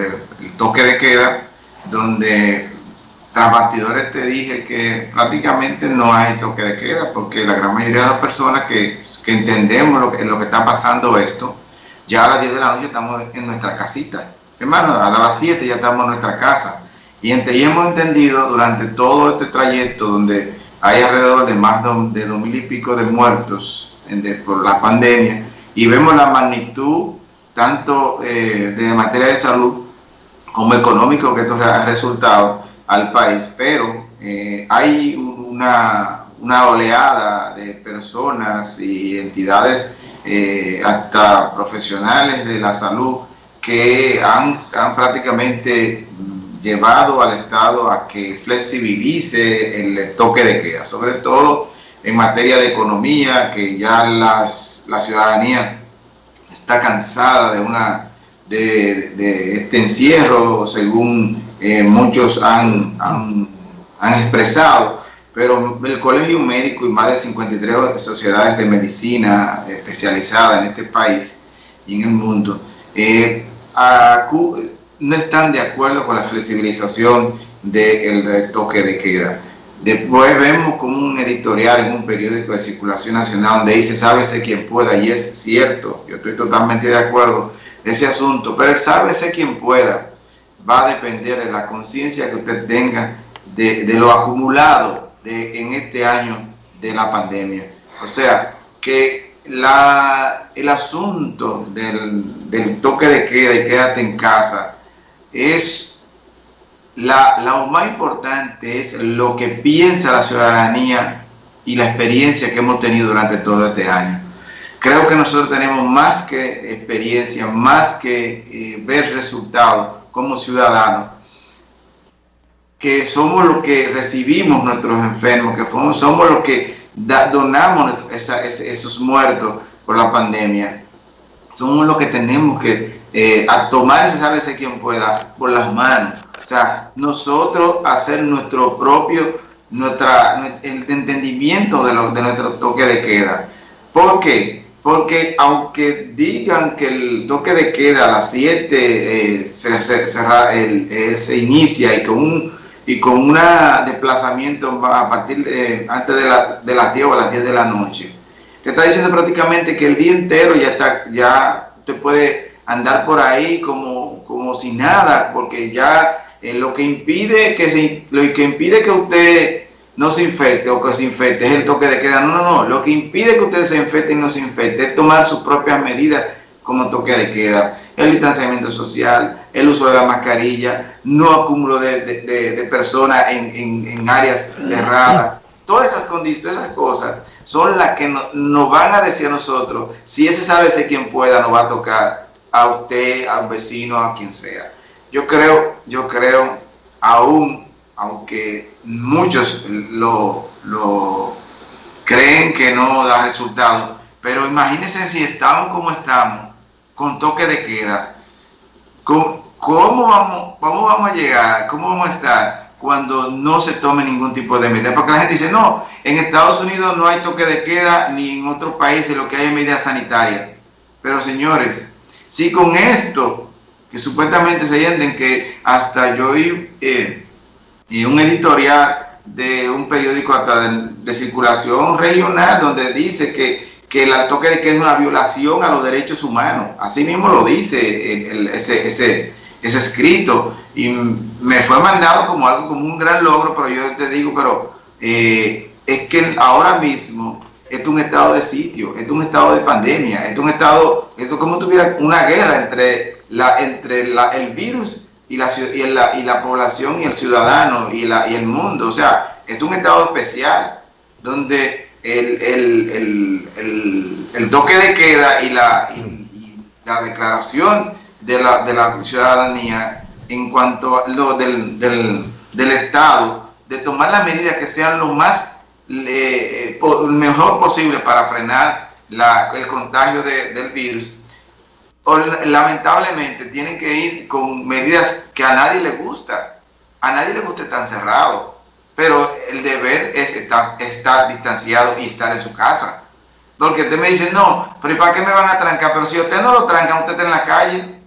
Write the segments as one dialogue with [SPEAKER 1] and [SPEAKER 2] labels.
[SPEAKER 1] eh, el toque de queda, donde tras bastidores te dije que prácticamente no hay toque de queda, porque la gran mayoría de las personas que, entendemos lo que, lo que está pasando esto, ya a las 10 de la noche estamos en nuestra casita. Hermano, a las 7 ya estamos en nuestra casa. Y, y hemos entendido durante todo este trayecto donde hay alrededor de más de dos mil y pico de muertos por la pandemia y vemos la magnitud tanto eh, de materia de salud como económico que esto ha resultado al país, pero eh, hay una, una, oleada de personas y entidades, eh, hasta profesionales de la salud, que han, han prácticamente llevado al Estado a que flexibilice el toque de queda, sobre todo en materia de economía, que ya las, la ciudadanía está cansada de, una, de, este encierro, según eh, muchos han, han, expresado, pero el Colegio Médico y más de 53 sociedades de medicina especializada en este país y en el mundo, eh, no están de acuerdo con la flexibilización del toque de queda. Después vemos como un editorial en un periódico de circulación nacional donde dice sálvese quien pueda y es cierto, yo estoy totalmente de acuerdo ese asunto, pero el sálvese quien pueda va a depender de la conciencia que usted tenga de, lo acumulado de, en este año de la pandemia. O sea, que la, el asunto del, del toque de queda y quédate en casa es la, lo más importante es lo que piensa la ciudadanía y la experiencia que hemos tenido durante todo este año. Creo que nosotros tenemos más que experiencia, más que eh, ver resultados como ciudadanos, que somos los que recibimos nuestros enfermos, que somos los que donamos esos muertos por la pandemia. Somos los que tenemos que eh, a tomar ese sálvese quien pueda por las manos. O sea, nosotros hacer nuestro propio, nuestra, el entendimiento de, lo, de nuestro toque de queda. ¿Por qué? Porque aunque digan que el toque de queda a las 7 eh, se, eh, se, inicia y con un y con un desplazamiento a partir de antes de, la, de las 10 o a las 10 de la noche, te está diciendo prácticamente que el día entero ya está, ya te puede andar por ahí como, como si nada, porque ya eh, lo que impide que se, lo que impide que usted no se infecte o que se infecte es el toque de queda. No, no, no. Lo que impide que usted se infecte y no se infecte es tomar sus propias medidas como toque de queda. El distanciamiento social, el uso de la mascarilla, no acúmulo de, de, personas en, en, áreas cerradas. Todas esas condiciones, esas cosas son las que nos van a decir a nosotros si ese sabe quien pueda nos va a tocar a usted, a un vecino, a quien sea. Yo creo, yo creo, aún, aunque muchos lo, lo creen que no da resultado, pero imagínense si estamos como estamos, con toque de queda, ¿cómo, cómo vamos, cómo vamos a llegar? ¿Cómo vamos a estar? cuando no se tome ningún tipo de medida. Porque la gente dice, no, en Estados Unidos no hay toque de queda, ni en otros países lo que hay es medidas sanitarias. Pero señores, si con esto, que supuestamente se entienden que hasta yo eh, y un editorial de un periódico hasta de, circulación regional donde dice que, que el toque de que es una violación a los derechos humanos. Así mismo lo dice ese, ese, ese escrito y me fue mandado como algo, como un gran logro, pero yo te digo, pero eh, es que ahora mismo es un estado de sitio, es un estado de pandemia, es un estado, esto es como tuviera una guerra entre, la, entre la, el virus y la, y, la, y la población y el ciudadano y, la, y el mundo. O sea, es un estado especial donde el, el, el, el toque de queda y la, y, la declaración de la, de la ciudadanía en cuanto a lo del, del, del Estado, de tomar las medidas que sean lo más le, mejor posible para frenar la, el contagio de, del virus, lamentablemente tienen que ir con medidas que a nadie le gusta. A nadie le gusta estar encerrado, pero el deber es estar, estar distanciado y estar en su casa. Porque usted me dice, no, pero ¿y para qué me van a trancar? Pero si usted no lo tranca, usted está en la calle.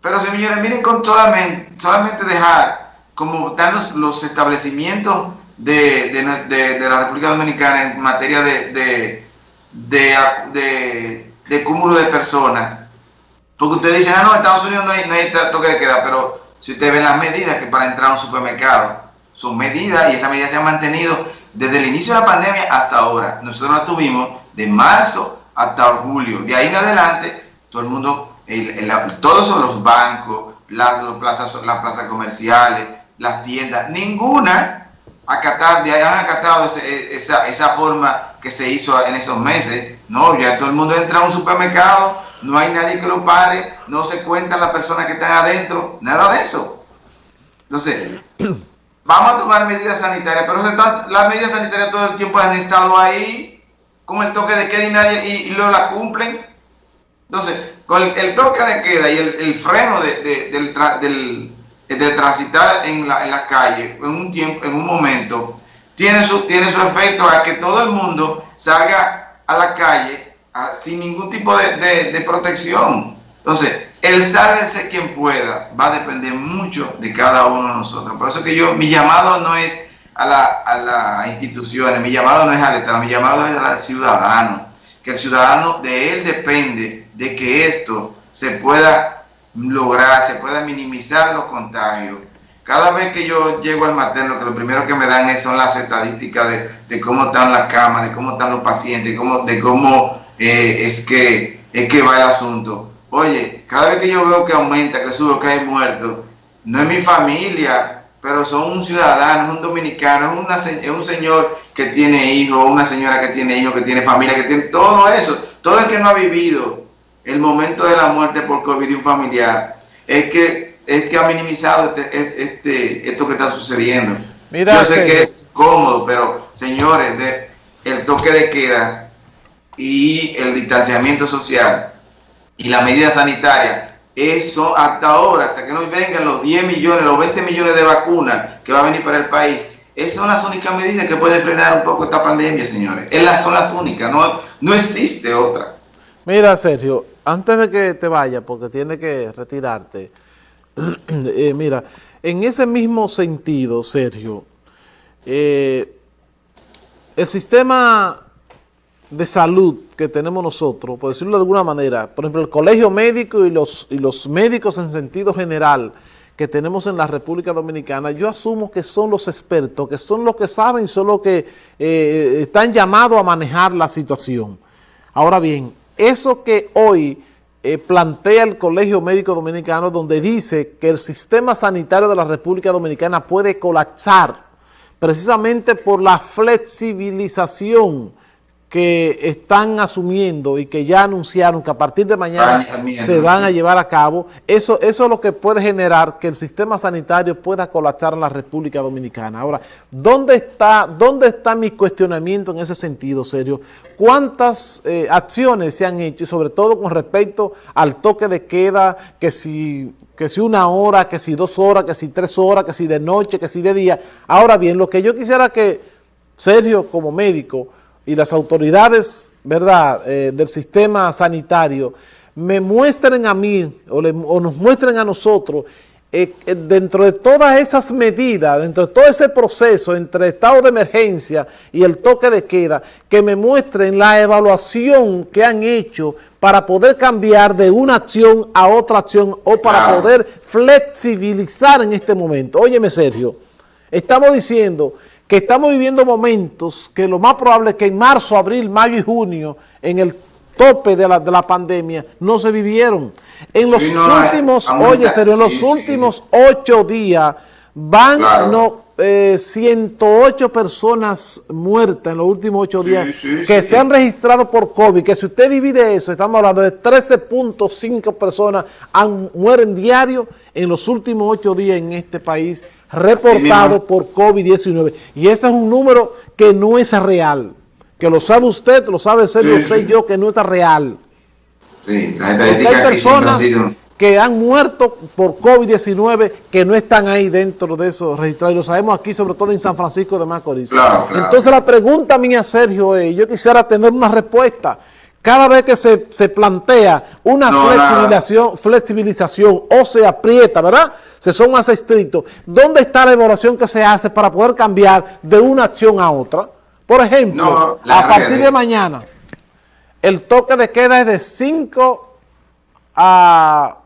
[SPEAKER 1] Pero señores, miren con solamente, solamente dejar como están los, establecimientos de, la República Dominicana en materia de, de, cúmulo de personas. Porque ustedes dicen, ah, no, en Estados Unidos no hay, no hay toque de queda, pero si ustedes ven las medidas que para entrar a un supermercado, son medidas y esas medidas se han mantenido desde el inicio de la pandemia hasta ahora. Nosotros las tuvimos de marzo hasta julio. De ahí en adelante, todo el mundo, todos son los bancos, las, plazas, las plazas comerciales, las tiendas, ninguna acatar, han acatado esa, esa forma que se hizo en esos meses. No, ya todo el mundo entra a un supermercado, no hay nadie que lo pare, no se cuentan las personas que están adentro, nada de eso. Entonces, vamos a tomar medidas sanitarias, pero las medidas sanitarias todo el tiempo han estado ahí, con el toque de queda y nadie, y, lo la cumplen. Entonces, con el, toque de queda y el, freno de, del, del, transitar en la, en la calle en un tiempo, en un momento, tiene su, tiene su efecto a que todo el mundo salga a la calle sin ningún tipo de, de protección. Entonces, el sálvese quien pueda va a depender mucho de cada uno de nosotros. Por eso que yo, mi llamado no es a las instituciones, mi llamado no es al Estado, mi llamado es al ciudadano. Que el ciudadano, de él depende de que esto se pueda lograr, se pueda minimizar los contagios. Cada vez que yo llego al materno, que lo primero que me dan son las estadísticas de, cómo están las camas, de cómo están los pacientes, de cómo, de cómo eh, es, que, es que va el asunto Oye, cada vez que yo veo que aumenta, que sube, que hay muertos, no es mi familia, pero son un ciudadano, es un dominicano, es, un señor que tiene hijos, una señora que tiene hijos, que tiene familia, que tiene todo eso. Todo el que no ha vivido el momento de la muerte por COVID de un familiar, es que, es que ha minimizado este, este, este esto que está sucediendo. yo sé que es cómodo, pero señores, de, el toque de queda y el distanciamiento social y la medida sanitaria, eso hasta ahora, hasta que nos vengan los 10 millones, los 20 millones de vacunas que va a venir para el país, esas son las únicas medidas que pueden frenar un poco esta pandemia, señores. Esas son las únicas, no, no existe otra.
[SPEAKER 2] Mira, Sergio, antes de que te vaya, porque tiene que retirarte, eh, mira, en ese mismo sentido, Sergio, eh, el sistema de salud que tenemos nosotros, por decirlo de alguna manera, por ejemplo, el colegio médico y los, y los médicos en sentido general que tenemos en la República Dominicana, yo asumo que son los expertos, que son los que saben, son los que eh, están llamados a manejar la situación. Ahora bien, eso que hoy eh, plantea el Colegio Médico Dominicano, donde dice que el sistema sanitario de la República Dominicana puede colapsar precisamente por la flexibilización que están asumiendo y que ya anunciaron que a partir de mañana se van a llevar a cabo, eso, eso es lo que puede generar que el sistema sanitario pueda colapsar en la República Dominicana. Ahora, ¿dónde está, dónde está mi cuestionamiento en ese sentido, serio? ¿Cuántas eh, acciones se han hecho, y sobre todo con respecto al toque de queda, que si que si una hora, que si dos horas, que si tres horas, que si de noche, que si de día. Ahora bien, lo que yo quisiera que Sergio como médico y las autoridades ¿verdad? Eh, del sistema sanitario me muestren a mí o, nos muestren a nosotros eh, eh, dentro de todas esas medidas, dentro de todo ese proceso entre estado de emergencia y el toque de queda, que me muestren la evaluación que han hecho para poder cambiar de una acción a otra acción o para poder flexibilizar en este momento. Óyeme Sergio, estamos diciendo que estamos viviendo momentos que lo más probable es que en marzo, abril, mayo y junio, en el tope de la, de la pandemia, no se vivieron. En los últimos, oye, serio, en los últimos ocho días van no, 108 eh, personas muertas en los últimos ocho días que se han registrado por COVID, que si usted divide eso, estamos hablando de 13.5 personas han, mueren diario en los últimos ocho días en este país reportado por COVID-19. Y ese es un número que no es real. Que lo sabe usted, lo sabe ser, lo sé yo, que no es real. Sí, hay personas que han muerto por COVID-19 que no están ahí dentro de esos registrados. Y lo sabemos aquí, sobre todo en San Francisco de Macorís. Entonces la pregunta mía, Sergio, es, yo quisiera tener una respuesta. cada vez que se, se plantea una flexibilización, flexibilización o se aprieta, ¿verdad? Se son más estrictos. ¿Dónde está la evaluación que se hace para poder cambiar de una acción a otra? Por ejemplo, a partir de mañana, el toque de queda es de 5 a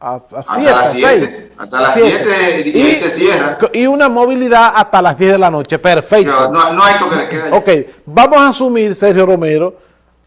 [SPEAKER 2] a 7, a 6.
[SPEAKER 1] Hasta las 7 y, se cierra.
[SPEAKER 2] Y una movilidad hasta las 10 de la noche. Perfecto.
[SPEAKER 1] No, no, hay toque de queda.
[SPEAKER 2] Ok, vamos a asumir, Sergio Romero,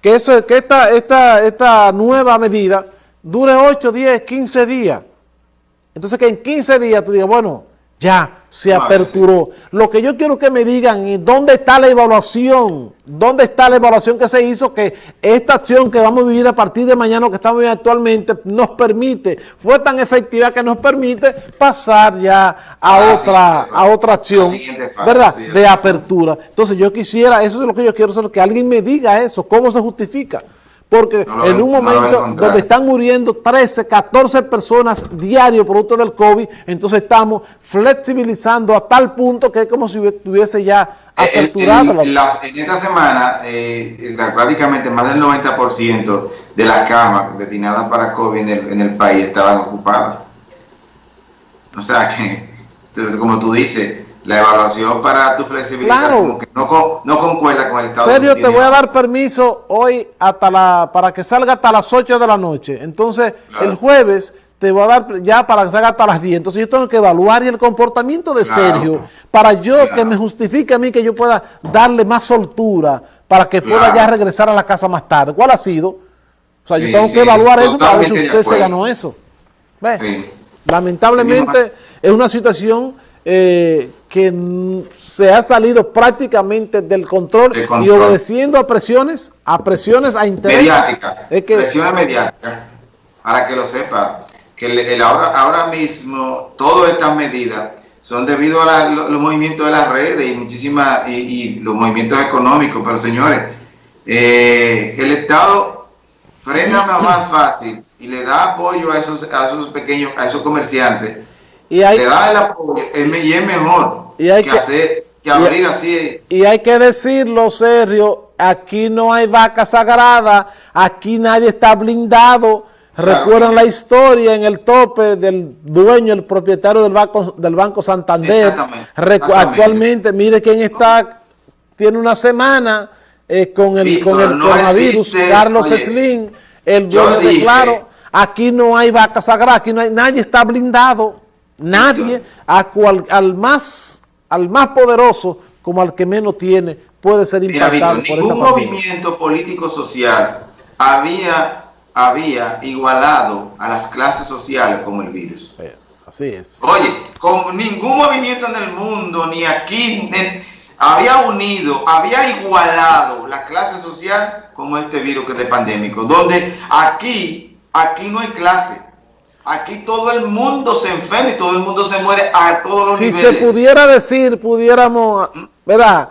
[SPEAKER 2] que, eso, que esta, esta, esta nueva medida dure 8, 10, 15 días. Entonces que en 15 días tú digas, bueno, ya se aperturó. Lo que yo quiero que me digan es dónde está la evaluación, dónde está la evaluación que se hizo que esta acción que vamos a vivir a partir de mañana, que estamos viviendo actualmente, nos permite, fue tan efectiva que nos permite pasar ya a otra a otra acción, ¿verdad? de apertura. Entonces yo quisiera, eso es lo que yo quiero que alguien me diga eso, cómo se justifica porque en un momento donde están muriendo 13, 14 personas diario producto del COVID, entonces estamos flexibilizando a tal punto que es como si estuviese ya
[SPEAKER 1] eh, aperturado. En, esta semana, eh, prácticamente más del 90% de las camas destinadas para COVID en el, en el país estaban ocupadas. O sea que, como tú dices, la evaluación para tu flexibilidad como que no, no, concuerda con el Estado
[SPEAKER 2] Serio, te voy a dar permiso hoy hasta la para que salga hasta las 8 de la noche. Entonces, el jueves te voy a dar ya para que salga hasta las 10. Entonces, yo tengo que evaluar el comportamiento de Sergio para yo que me justifique a mí que yo pueda darle más soltura para que pueda ya regresar a la casa más tarde. ¿Cuál ha sido? O sea, yo tengo que evaluar eso para ver si usted se ganó eso. Lamentablemente es una situación eh, que se ha salido prácticamente del control, y obedeciendo a presiones, a presiones a interés.
[SPEAKER 1] Mediática, es que, presiones mediáticas, para que lo sepa, que el, ahora, ahora mismo todas estas medidas son debido a los, movimientos de las redes y muchísimas, y, los movimientos económicos, pero señores, eh, el Estado frena más fácil y le da apoyo a esos, a esos pequeños, a esos comerciantes y hay, le da el apoyo y es mejor y hay que, hacer, que abrir así.
[SPEAKER 2] Y hay que decirlo, Sergio, aquí no hay vaca sagrada, aquí nadie está blindado. Recuerdan la historia en el tope del dueño, el propietario del Banco, del banco Santander. Actualmente, mire quién está, tiene una semana eh, con el, con el coronavirus, Carlos Slim, el dueño de Claro. Aquí no hay vaca sagrada, aquí no hay, nadie está blindado. Nadie, a cual, al, más, al más poderoso como al que menos tiene, puede ser impactado
[SPEAKER 1] por ningún movimiento político-social había, había igualado a las clases sociales como el virus.
[SPEAKER 2] Así es.
[SPEAKER 1] Oye, con ningún movimiento en el mundo, ni aquí, había unido, había igualado la clase social como este virus que es de pandémico, donde aquí, aquí no hay clase Aquí todo el mundo se enferma y todo el mundo se muere a todos los
[SPEAKER 2] niveles. Si se pudiera decir, pudiéramos, ¿verdad?